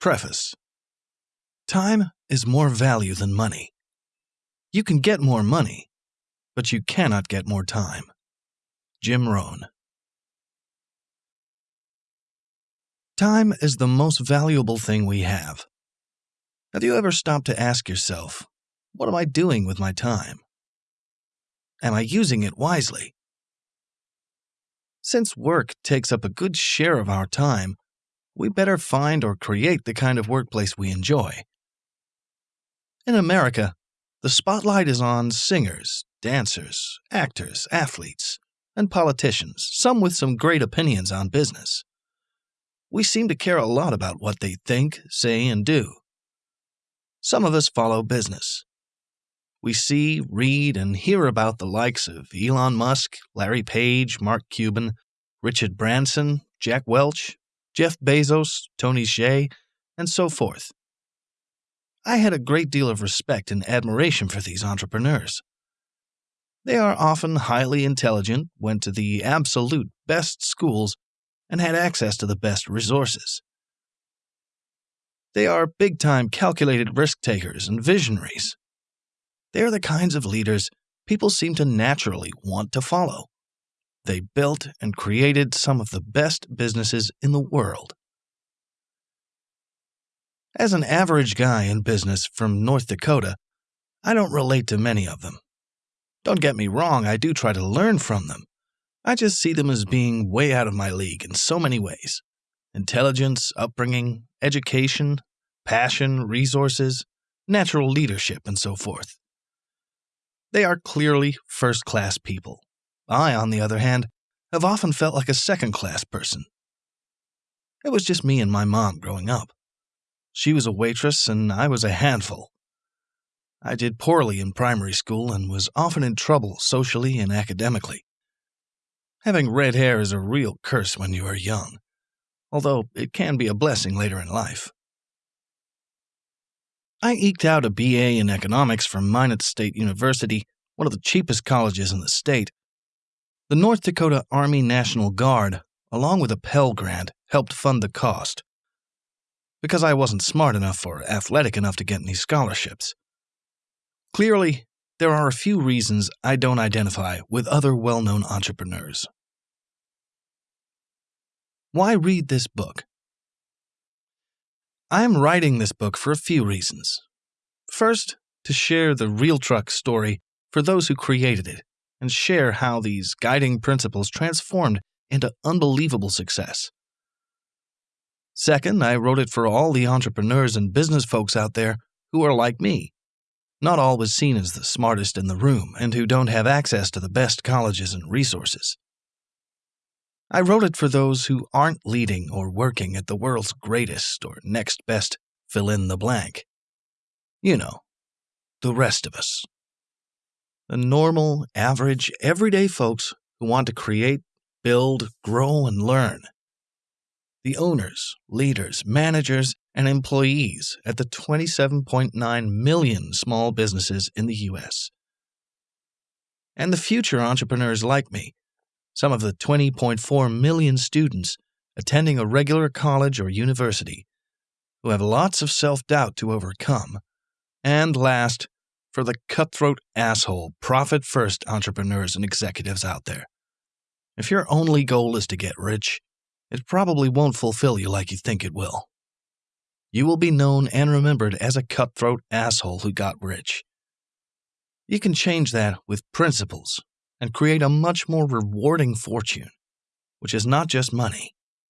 Preface Time is more value than money. You can get more money, but you cannot get more time. Jim Rohn. Time is the most valuable thing we have. Have you ever stopped to ask yourself, what am I doing with my time? Am I using it wisely? Since work takes up a good share of our time, we better find or create the kind of workplace we enjoy. In America, the spotlight is on singers, dancers, actors, athletes, and politicians, some with some great opinions on business. We seem to care a lot about what they think, say, and do. Some of us follow business. We see, read, and hear about the likes of Elon Musk, Larry Page, Mark Cuban, Richard Branson, Jack Welch, Jeff Bezos, Tony Hsieh, and so forth. I had a great deal of respect and admiration for these entrepreneurs. They are often highly intelligent, went to the absolute best schools, and had access to the best resources. They are big time calculated risk takers and visionaries. They are the kinds of leaders people seem to naturally want to follow. They built and created some of the best businesses in the world. As an average guy in business from North Dakota, I don't relate to many of them. Don't get me wrong, I do try to learn from them. I just see them as being way out of my league in so many ways intelligence, upbringing, education, passion, resources, natural leadership, and so forth. They are clearly first class people. I, on the other hand, have often felt like a second class person. It was just me and my mom growing up. She was a waitress, and I was a handful. I did poorly in primary school and was often in trouble socially and academically. Having red hair is a real curse when you are young, although it can be a blessing later in life. I eked out a BA in economics from Minot State University, one of the cheapest colleges in the state, the North Dakota Army National Guard, along with a Pell Grant, helped fund the cost. Because I wasn't smart enough or athletic enough to get any scholarships. Clearly, there are a few reasons I don't identify with other well known entrepreneurs. Why read this book? I am writing this book for a few reasons. First, to share the RealTruck story for those who created it and share how these guiding principles transformed into unbelievable success. Second, I wrote it for all the entrepreneurs and business folks out there who are like me, not always seen as the smartest in the room and who don't have access to the best colleges and resources. I wrote it for those who aren't leading or working at the world's greatest or next best fill in the blank. You know, the rest of us the normal, average, everyday folks who want to create, build, grow, and learn. The owners, leaders, managers, and employees at the 27.9 million small businesses in the U.S. And the future entrepreneurs like me, some of the 20.4 million students attending a regular college or university who have lots of self doubt to overcome. And last, for the cutthroat asshole, profit first entrepreneurs and executives out there. If your only goal is to get rich, it probably won't fulfill you like you think it will. You will be known and remembered as a cutthroat asshole who got rich. You can change that with principles and create a much more rewarding fortune, which is not just money,